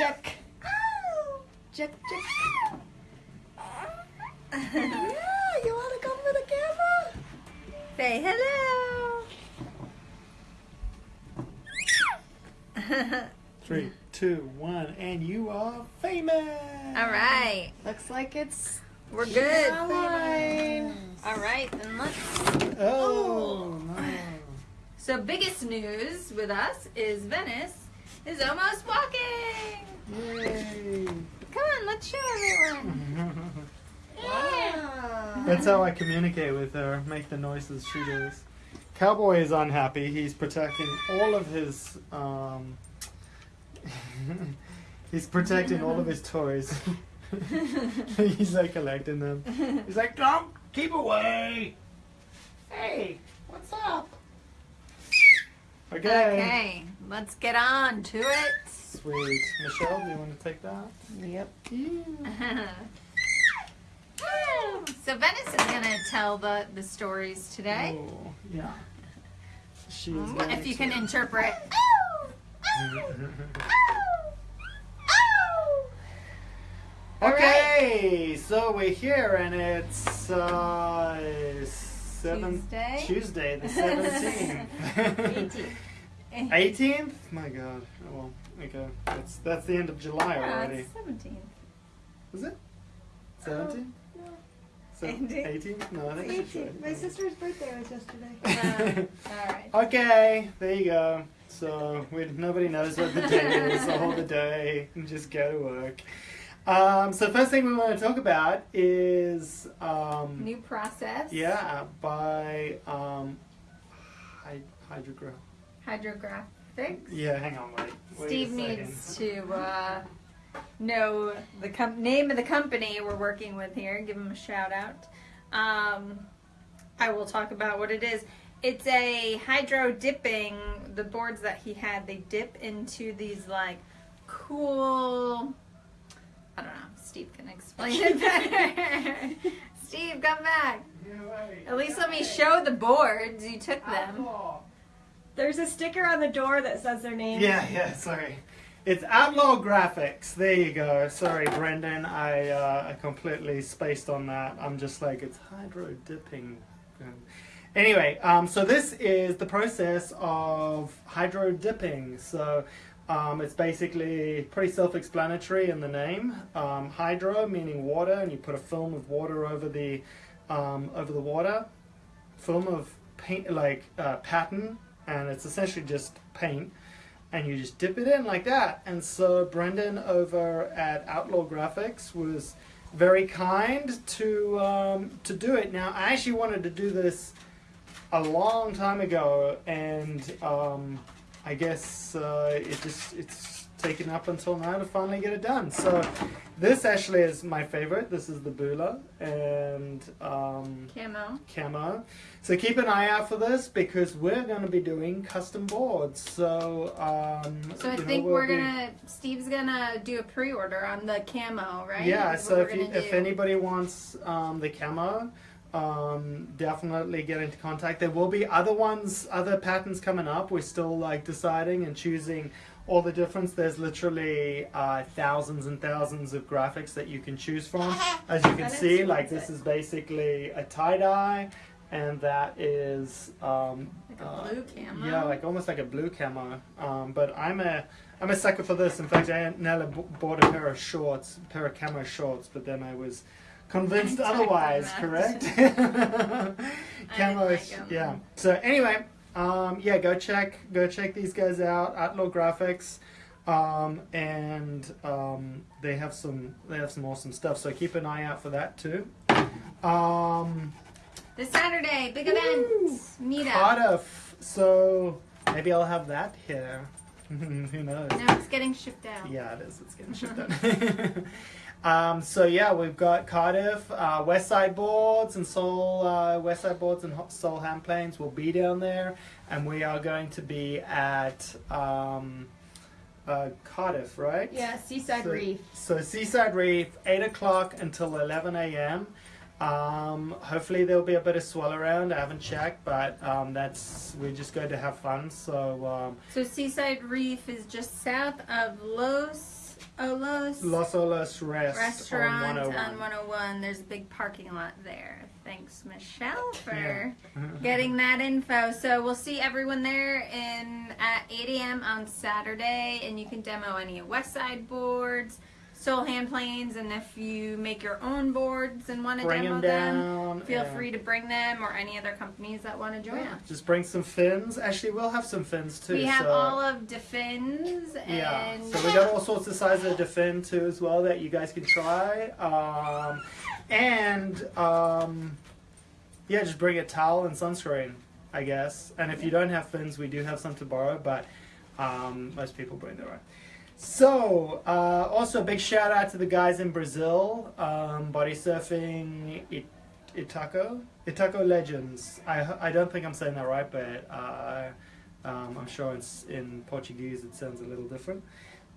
check. Check, check. yeah, you want to come to the camera? Say hello. Three, two, one, and you are famous. All right, Looks like it's we're good. fine. All right, then let's. Oh, no. So, biggest news with us is Venice is almost walking. Yay. Come on, let's show everyone. That's how I communicate with her, make the noises she does. Cowboy is unhappy. He's protecting all of his. Um, he's protecting all of his toys. he's like collecting them. He's like, don't keep away. Hey, what's up? Okay. Okay, let's get on to it. Sweet. Michelle, do you want to take that? Yep. Yeah. so Venice is gonna tell the the stories today. Oh, yeah. She is Mm, If you to- can interpret. Okay, so we're here and it's uh, seven, Tuesday? Tuesday, the seventeenth. Eighteenth? My God. Oh, well, okay. That's that's the end of July Yeah, already. it's 17. Is it? Seventeenth? Eighteen. Eighteenth? No, I think it's right. My sister's birthday was yesterday. Uh, all right. Okay, there you go. So we, nobody knows what the day is. So hold the day and just go to work. Um, so first thing we want to talk about is um, New process. yeah by um, hy- hydrogra- Hydrographics. Yeah, hang on, wait. wait Steve needs to uh, know the com- name of the company we're working with here. Give him a shout out. Um, I will talk about what it is. It's a hydro dipping. The boards that he had, they dip into these like cool. I don't know. Steve can explain it better. Steve, come back. At least let me show the boards. You took them. There's a sticker on the door that says their name. Yeah, yeah, sorry. It's Outlaw Graphics. There you go. Sorry, Brendan. I uh, I completely spaced on that. I'm just like it's hydro dipping. Anyway, um, so this is the process of hydro dipping. So um, it's basically pretty self-explanatory in the name. Um, hydro meaning water, and you put a film of water over the um, over the water. Film of paint, like uh, pattern, and it's essentially just paint and you just dip it in like that. And so Brendan over at Outlaw Graphics was very kind to um, to do it. Now I actually wanted to do this a long time ago, and um, I guess uh, it just it's taken up until now to finally get it done. So this actually is my favorite. This is the Bula and um, Camo. camo. So keep an eye out for this because we're going to be doing custom boards. So um, So I know, think we'll we're be- gonna. Steve's gonna do a pre-order on the camo, right? Yeah. What So if you, if anybody wants um, the camo, um, definitely get into contact. There will be other ones, other patterns coming up. We're still like deciding and choosing all the difference. There's literally uh, thousands and thousands of graphics that you can choose from. As you can see, like this is basically a tie dye, and that is um, like a uh, blue camo. yeah, like almost like a blue camo. Um, but I'm a I'm a sucker for this. In fact, I nearly bought a pair of shorts, a pair of camo shorts, but then I was convinced I otherwise. Correct? camo, like yeah. So anyway, um, yeah, go check go check these guys out. at Outlaw Graphics. Um, and um, they have some they have some awesome stuff. So keep an eye out for that too. Um, This Saturday, big event, meetup. Cardiff. So maybe I'll have that here. Who knows? No, it's getting shipped out. Yeah, it is. It's getting shipped out. um, so yeah, we've got Cardiff, uh, West Side Boards, and Soul uh, West Side Boards and Soul Hand Planes will be down there, and we are going to be at um, uh, Cardiff, right? Yeah, Seaside So- Reef. So Seaside Reef, eight o'clock until eleven a.m. Um, hopefully there'll be a bit of swell around. I haven't checked, but um, that's we're just going to have fun. So um, So Seaside Reef is just south of Las Olas Las Olas Rest restaurant on on 101. 101. There's a big parking lot there. Thanks, Michelle, for Yeah. getting that info. So we'll see everyone there in at 8 a.m. on Saturday, and you can demo any West Side boards, Soul Hand planes, and if you make your own boards and want to Bring demo them them, feel free to bring them or any other companies that want to join Yeah, us. Just bring some fins. Actually, we'll have some fins too. We have so, all of DaFiNs and Yeah, so we got all sorts of sizes of defend too as well that you guys can try. Um, and um, yeah, just bring a towel and sunscreen, I guess. And if you don't have fins, we do have some to borrow, but um, most people bring their own. So, uh, also a big shout out to the guys in Brazil, um, body surfing It- Itaco, Itaco Legends. I, I don't think I'm saying that right, but uh, um, I'm sure it's in Portuguese it sounds a little different.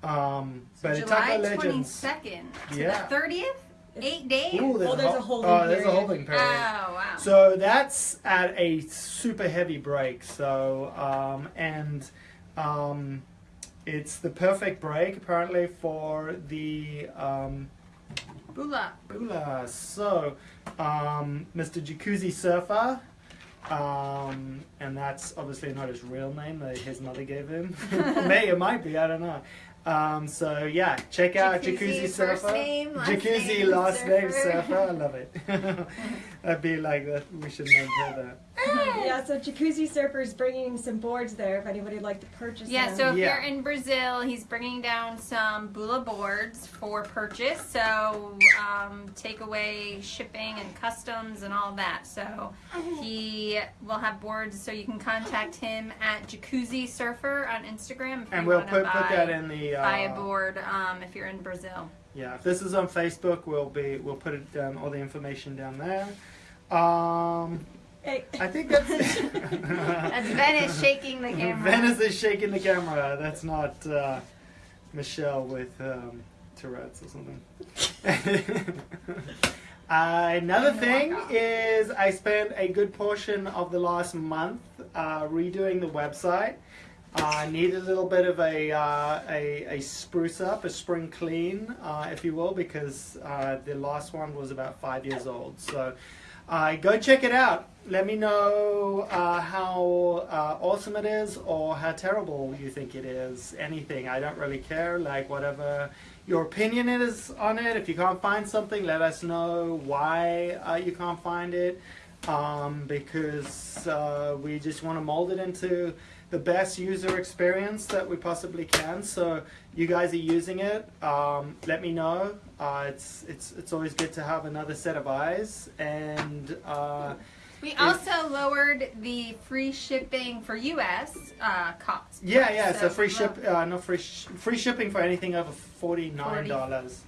Um, So but July Itaco Legends. 22nd to Yeah. the 30th? Eight days? Ooh, Oh, there's a hol- holding oh, there's a period. holding Oh, period. wow. So that's at a super heavy break. So um, and um, it's the perfect break apparently for the um, Bula. Bula. So um, Mr. Jacuzzi Surfer. Um, and that's obviously not his real name that his mother gave him. May it might be, I don't know. Um, so yeah, check out Jacuzzi, Jacuzzi, first Surfer. name, last Jacuzzi name, last name Surfer. Surfer. I love it. That'd be like that. We should never do that. Yeah, so Jacuzzi Surfer's bringing some boards there if anybody would like to purchase Yeah, them. so if Yeah. you're in Brazil, he's bringing down some Bula boards for purchase. So um, take away shipping and customs and all that. So he will have boards, so you can contact him at Jacuzzi Surfer on Instagram. If And you we'll put, buy, put that in the. Uh, buy a board um, if you're in Brazil. Yeah, if this is on Facebook, we'll be we'll put it down all the information down there. Um, Hey. I think that's. That's Venice shaking the camera. Venice is shaking the camera. That's not uh, Michelle with um, Tourette's or something. Uh, another thing is I spent a good portion of the last month uh, redoing the website. I need a little bit of a, uh, a, a spruce up, a spring clean, uh, if you will, because uh, the last one was about five years old. So uh, go check it out. Let me know uh, how uh, awesome it is or how terrible you think it is. Anything. I don't really care. Like, whatever your opinion is on it. If you can't find something, let us know why uh, you can't find it. Um, because uh, we just want to mold it into the best user experience that we possibly can. So you guys are using it. Um, let me know. Uh, it's it's it's always good to have another set of eyes. And uh, We also lowered the free shipping for U.S. Uh, cost. yeah, yeah. So, free ship, uh, no free sh- free shipping for anything over forty nine dollars.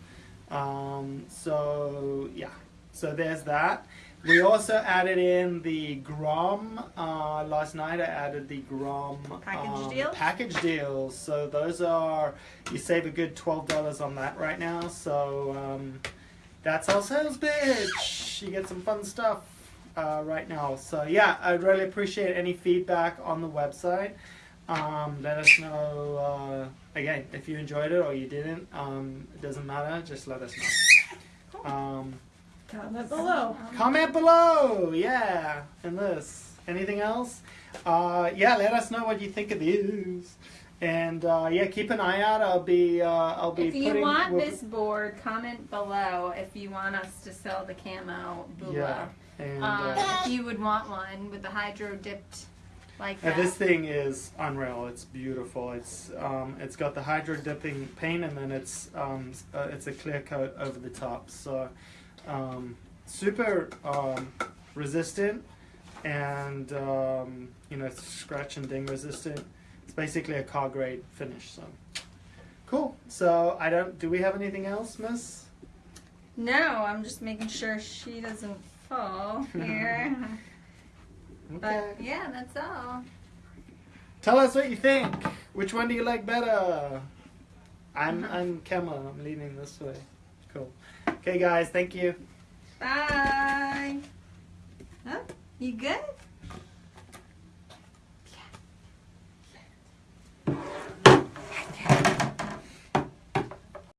Um, so yeah. So there's that. We also added in the Grom. Uh, last night I added the Grom Package um, deals? Package deals. So those are you save a good twelve dollars on that right now. So um, that's our sales pitch. You get some fun stuff uh, right now. So yeah, I'd really appreciate any feedback on the website. Um, let us know uh, again if you enjoyed it or you didn't. Um, it doesn't matter. Just let us know. Um, Comment below. Comment below, yeah, and this. Anything else? Uh, yeah, let us know what you think of these. And uh, yeah, keep an eye out. I'll be uh, I'll be If you putting. want we'll- this board, comment below if you want us to sell the camo Yeah, and Um, uh, if you would want one with the hydro dipped like and that. this thing is unreal. It's beautiful. It's um, it's got the hydro dipping paint, and then it's um, uh, it's a clear coat over the top. So um, super um, resistant, and um, you know scratch and ding resistant. It's basically a car grade finish. So cool. So I don't. Do we have anything else, Miss? No, I'm just making sure she doesn't fall here. but yeah, that's all. Tell us what you think. Which one do you like better? I'm I'm Kemma. I'm leaning this way. Cool. Okay, guys. Thank you. Bye. Huh? You good?